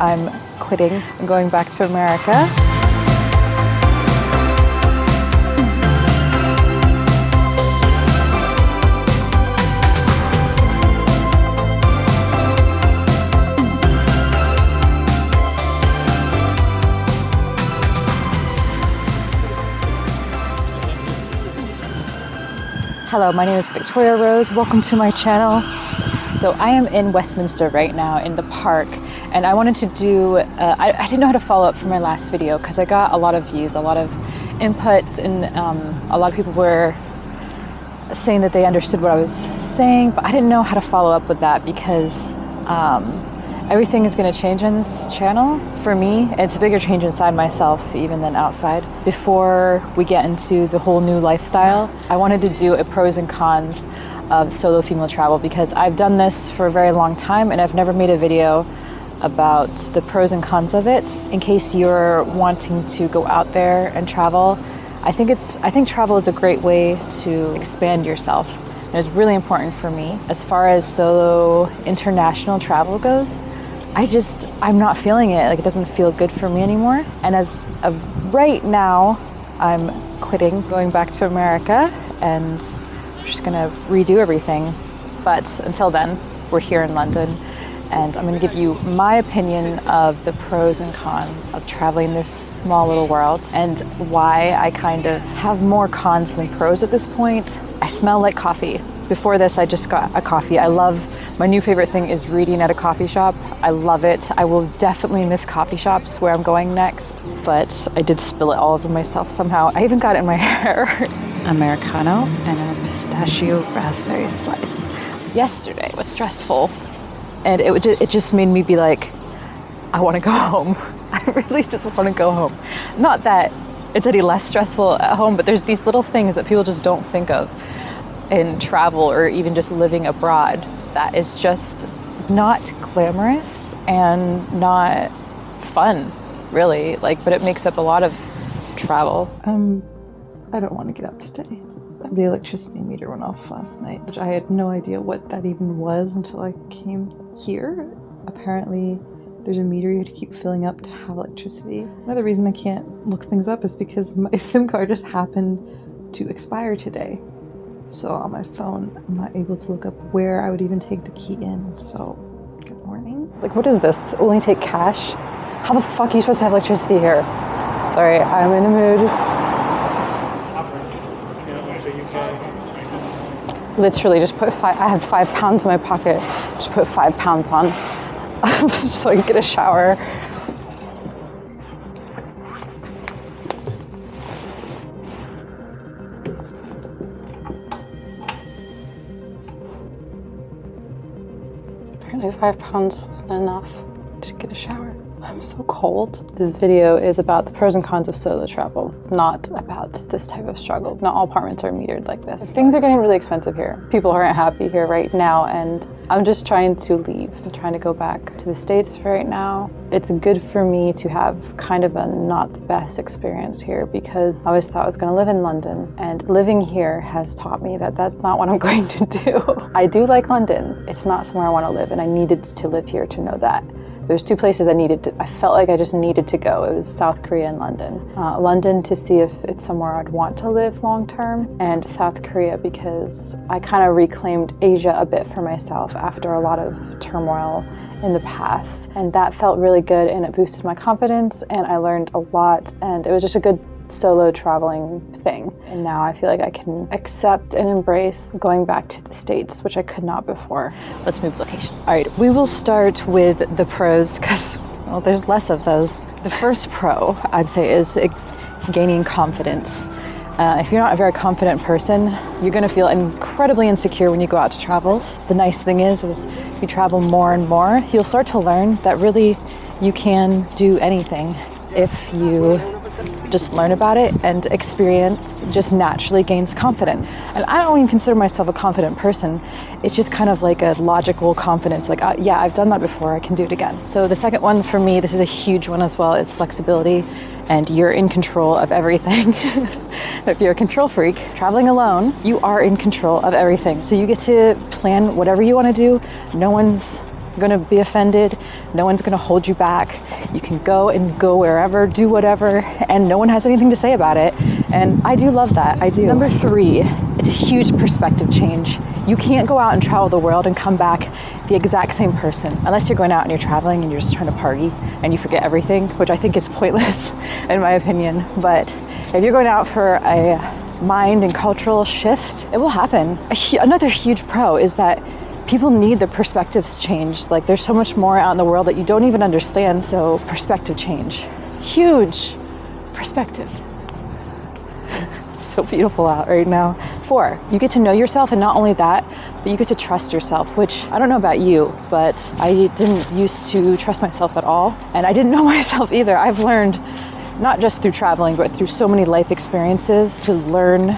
I'm quitting and going back to America. Hello, my name is Victoria Rose. Welcome to my channel. So I am in Westminster right now in the park and I wanted to do, uh, I, I, didn't know how to follow up for my last video because I got a lot of views, a lot of inputs and um, a lot of people were saying that they understood what I was saying, but I didn't know how to follow up with that because um, everything is going to change on this channel. For me it's a bigger change inside myself even than outside. Before we get into the whole new lifestyle i wanted to do a pros and cons of solo female travel because i've done this for a very long time and i've never made a video about the pros and cons of it in case you're wanting to go out there and travel i think it's i think travel is a great way to expand yourself and it's really important for me as far as solo international travel goes I just, I'm not feeling it. Like it doesn't feel good for me anymore. And as of right now, I'm quitting, going back to America, and Just gonna redo everything. But until then, we're here in London, and I'm gonna give you my opinion of the pros and cons of traveling this small little world and why I kind of have more cons than pros at this point. I smell like coffee. Before this, I just got a coffee. I love my new favorite thing is reading at a coffee shop. I love it. I will definitely miss coffee shops where I'm going next, but I did spill it all over myself somehow. I even got it in my hair. Americano and a pistachio raspberry slice. Yesterday was stressful and it, it just made me be like, I want to go home. I really just want to go home. Not that it's any less stressful at home, but there's these little things that people just don't think of in travel or even just living abroad that is just not glamorous and not fun, really. Like, but it makes up a lot of travel. Um, I don't want to get up today. The electricity meter went off last night, which I had no idea what that even was until I came here. Apparently, there's a meter you have to keep filling up to have electricity. Another reason I can't look things up is because my SIM card just happened to expire today. So on my phone, I'm not able to look up where I would even take the key in. So, good morning. Like, what is this? Only take cash? How the fuck are you supposed to have electricity here? Sorry, I'm in a mood. Literally, just put five. I have five pounds in my pocket. Just put five pounds on, so I can get a shower. Apparently five pounds wasn't enough to get a shower. I'm so cold. This video is about the pros and cons of solo travel, not about this type of struggle. Not all apartments are metered like this. Things are getting really expensive here. People aren't happy here right now and I'm just trying to leave. I'm trying to go back to the States right now. It's good for me to have kind of a not the best experience here because I always thought I was going to live in London and living here has taught me that that's not what I'm going to do. I do like London. It's not somewhere I want to live and I needed to live here to know that. There's two places I needed to, I felt like I just needed to go. It was South Korea and London. Uh, London to see if it's somewhere I'd want to live long term, and South Korea because I kind of reclaimed Asia a bit for myself after a lot of turmoil in the past. And that felt really good and it boosted my confidence and I learned a lot and it was just a good solo traveling thing. And now I feel like I can accept and embrace going back to the States, which I could not before. Let's move location. All right, we will start with the pros because, well, there's less of those. The first pro, I'd say, is gaining confidence. Uh, if you're not a very confident person, you're going to feel incredibly insecure when you go out to travel. The nice thing is, is you travel more and more, you'll start to learn that really you can do anything if you just learn about it and experience just naturally gains confidence. And I don't even consider myself a confident person. It's just kind of like a logical confidence, like, uh, yeah, I've done that before, I can do it again. So the second one for me, this is a huge one as well, is flexibility and you're in control of everything. if you're a control freak, traveling alone, you are in control of everything. So you get to plan whatever you want to do. No one's going to be offended. No one's going to hold you back. You can go and go wherever, do whatever, and no one has anything to say about it. And I do love that. I do. Number three, it's a huge perspective change. You can't go out and travel the world and come back the exact same person unless you're going out and you're traveling and you're just trying to party and you forget everything, which I think is pointless in my opinion. But if you're going out for a mind and cultural shift, it will happen. Another huge pro is that people need the perspectives change. Like there's so much more out in the world that you don't even understand. So perspective change, huge perspective. so beautiful out right now. Four, you get to know yourself and not only that, but you get to trust yourself, which I don't know about you, but I didn't used to trust myself at all. And I didn't know myself either. I've learned not just through traveling, but through so many life experiences to learn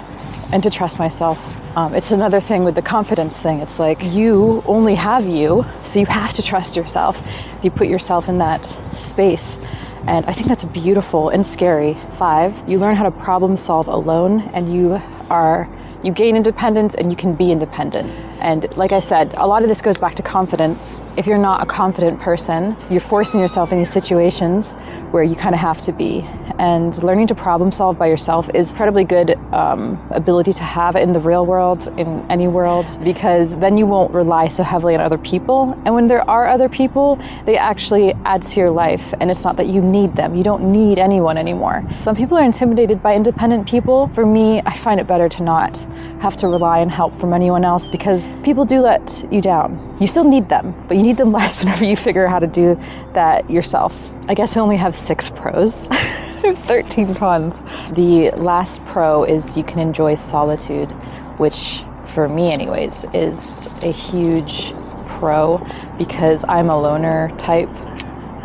and to trust myself. Um, it's another thing with the confidence thing. It's like you only have you, so you have to trust yourself. You put yourself in that space. And I think that's beautiful and scary. Five, you learn how to problem solve alone and you are you gain independence and you can be independent. And like I said, a lot of this goes back to confidence. If you're not a confident person, you're forcing yourself in these situations where you kind of have to be. And learning to problem solve by yourself is incredibly good um, ability to have in the real world, in any world, because then you won't rely so heavily on other people. And when there are other people, they actually add to your life. And it's not that you need them. You don't need anyone anymore. Some people are intimidated by independent people. For me, I find it better to not have to rely on help from anyone else because people do let you down. You still need them, but you need them less whenever you figure out how to do that yourself. I guess I only have six pros. 13 cons. The last pro is you can enjoy solitude, which for me anyways is a huge pro because I'm a loner type.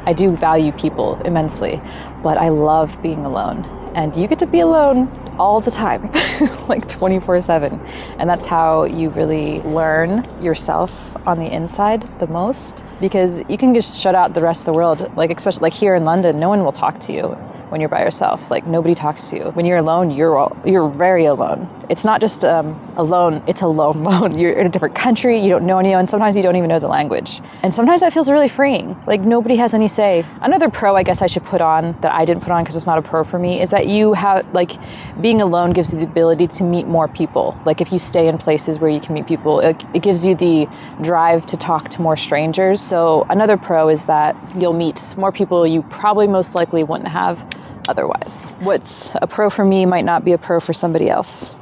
I do value people immensely, but I love being alone. And you get to be alone all the time, like 24 7. And that's how you really learn yourself on the inside the most because you can just shut out the rest of the world. Like, especially like here in London, no one will talk to you when you're by yourself. Like nobody talks to you. When you're alone, you're all, you're very alone. It's not just um, alone; it's a lone alone. You're in a different country. You don't know anyone. Sometimes you don't even know the language. And sometimes that feels really freeing. Like nobody has any say. Another pro, I guess I should put on that I didn't put on because it's not a pro for me is that you have like being alone gives you the ability to meet more people. Like if you stay in places where you can meet people, it, it gives you the drive to talk to more strangers. So another pro is that you'll meet more people you probably most likely wouldn't have otherwise. What's a pro for me might not be a pro for somebody else.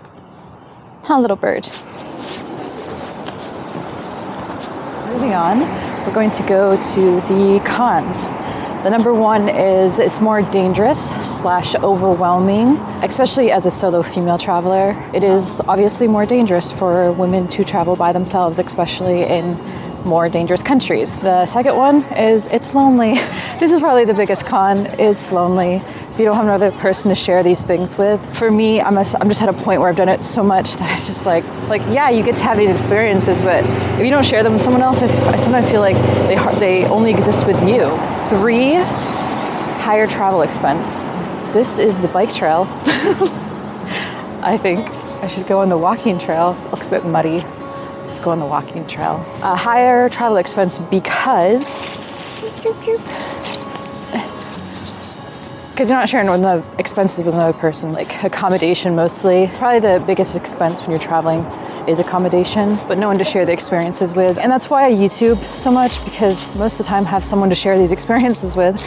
Huh, little bird. Moving on, we're going to go to the cons. The number one is it's more dangerous slash overwhelming, especially as a solo female traveler. It is obviously more dangerous for women to travel by themselves, especially in more dangerous countries. The second one is it's lonely. This is probably the biggest con, is lonely you don't have another person to share these things with. For me, I'm, a, I'm just at a point where I've done it so much that it's just like, like yeah, you get to have these experiences, but if you don't share them with someone else, I, I sometimes feel like they, they only exist with you. Three, higher travel expense. This is the bike trail. I think I should go on the walking trail. Looks a bit muddy. Let's go on the walking trail. A higher travel expense because because you're not sharing with the expenses with another person, like accommodation mostly. Probably the biggest expense when you're traveling is accommodation, but no one to share the experiences with. And that's why I YouTube so much because most of the time I have someone to share these experiences with.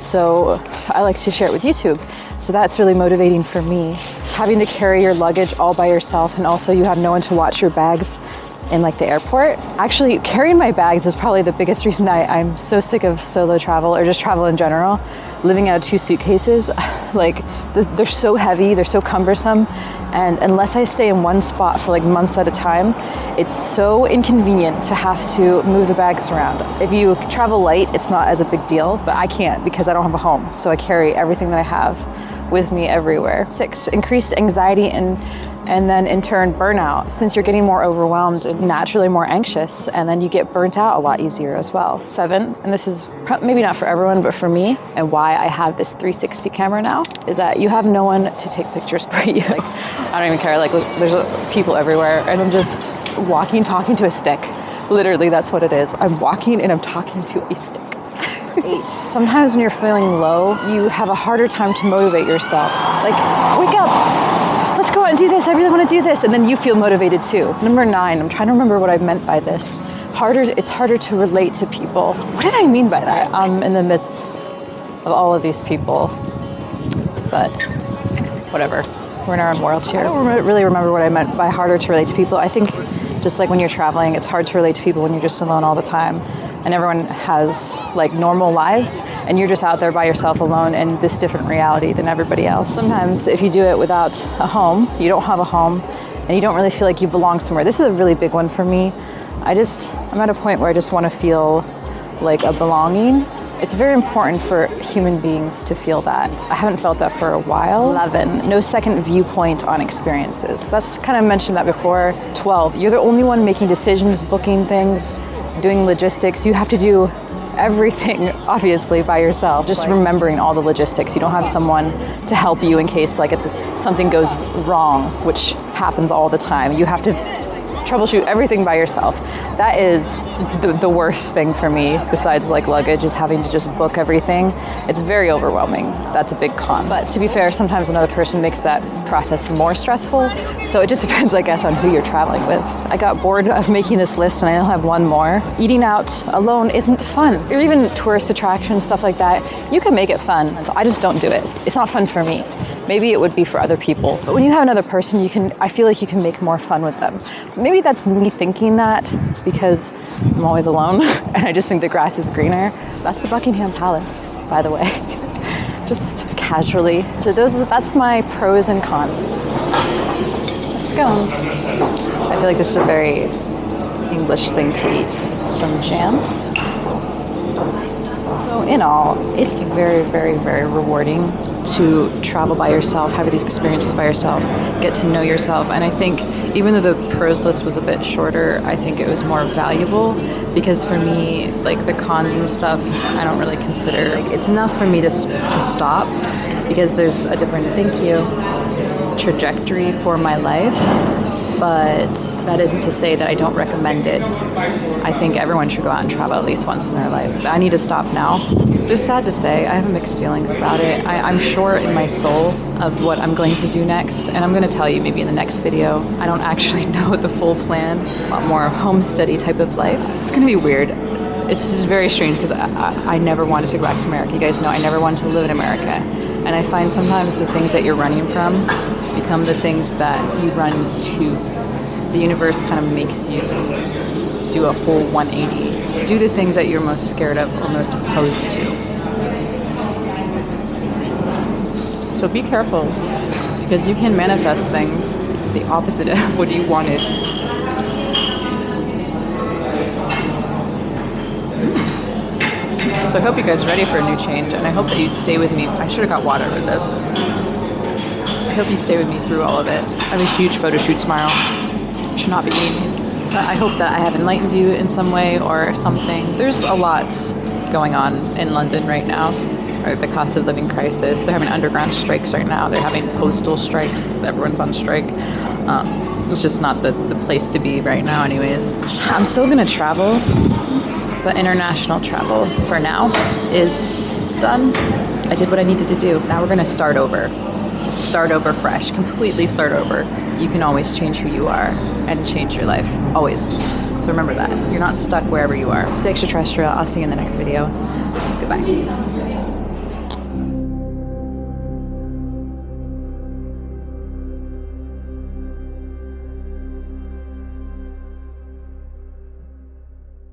So I like to share it with YouTube. So that's really motivating for me. Having to carry your luggage all by yourself and also you have no one to watch your bags in like the airport. Actually, carrying my bags is probably the biggest reason I, I'm so sick of solo travel or just travel in general living out of two suitcases, like they're so heavy, they're so cumbersome. And unless I stay in one spot for like months at a time, it's so inconvenient to have to move the bags around. If you travel light, it's not as a big deal, but I can't because I don't have a home. So I carry everything that I have with me everywhere. Six, increased anxiety and and then in turn burnout since you're getting more overwhelmed and naturally more anxious and then you get burnt out a lot easier as well seven and this is maybe not for everyone but for me and why i have this 360 camera now is that you have no one to take pictures for you like i don't even care like there's people everywhere and i'm just walking talking to a stick Literally, that's what it is. I'm walking and I'm talking to a stick. Eight. Sometimes when you're feeling low, you have a harder time to motivate yourself. Like, wake up, let's go out and do this. I really want to do this. And then you feel motivated too. Number nine, I'm trying to remember what I meant by this. Harder, it's harder to relate to people. What did I mean by that? I'm in the midst of all of these people, but whatever. We're in our own world here. I don't really remember what I meant by harder to relate to people. I think just like when you're traveling, it's hard to relate to people when you're just alone all the time. And everyone has like normal lives, and you're just out there by yourself alone in this different reality than everybody else. Sometimes, if you do it without a home, you don't have a home, and you don't really feel like you belong somewhere. This is a really big one for me. I just, I'm at a point where I just want to feel like a belonging. It's very important for human beings to feel that. I haven't felt that for a while. 11, no second viewpoint on experiences. That's kind of mentioned that before. 12, you're the only one making decisions, booking things, doing logistics. You have to do everything obviously by yourself. Just remembering all the logistics. You don't have someone to help you in case like if something goes wrong which happens all the time. You have to troubleshoot everything by yourself. That is the, the worst thing for me, besides like luggage, is having to just book everything. It's very overwhelming. That's a big con. But to be fair, sometimes another person makes that process more stressful. So it just depends, I guess, on who you're traveling with. I got bored of making this list and I only have one more. Eating out alone isn't fun. Or even tourist attractions, stuff like that. You can make it fun. I just don't do it. It's not fun for me. Maybe it would be for other people. But when you have another person, you can I feel like you can make more fun with them. Maybe that's me thinking that because I'm always alone and I just think the grass is greener. That's the Buckingham Palace, by the way. just casually. So those that's my pros and cons. Scone. I feel like this is a very English thing to eat. Some jam. So in all, it's very, very, very rewarding to travel by yourself, have these experiences by yourself, get to know yourself. And I think even though the pros list was a bit shorter, I think it was more valuable because for me, like the cons and stuff, I don't really consider like it's enough for me to to stop because there's a different thank you trajectory for my life but that isn't to say that I don't recommend it. I think everyone should go out and travel at least once in their life. I need to stop now. It's sad to say, I have mixed feelings about it. I, am sure in my soul of what I'm going to do next, and I'm going to tell you maybe in the next video. I don't actually know the full plan, a lot more homesteady type of life. It's going to be weird. It's just very strange because I, I, I never wanted to go back to America. You guys know I never wanted to live in America. And I find sometimes the things that you're running from become the things that you run to. The universe kind of makes you do a whole 180. Do the things that you're most scared of or most opposed to. So be careful because you can manifest things the opposite of what you wanted. So I hope you guys are ready for a new change and I hope that you stay with me. I should have got water with this hope you stay with me through all of it. I have a huge photo shoot tomorrow. Should not be. But I hope that I have enlightened you in some way or something. There's a lot going on in London right now. The cost of living crisis. They're having underground strikes right now. They're having postal strikes. Everyone's on strike. Um, it's just not the, the place to be right now, anyways. I'm still gonna travel, but international travel for now is done. I did what I needed to do. Now we're gonna start over start over fresh, completely start over. You can always change who you are and change your life. Always. So remember that. You're not stuck wherever you are. Stay extraterrestrial. I'll see you in the next video. Goodbye.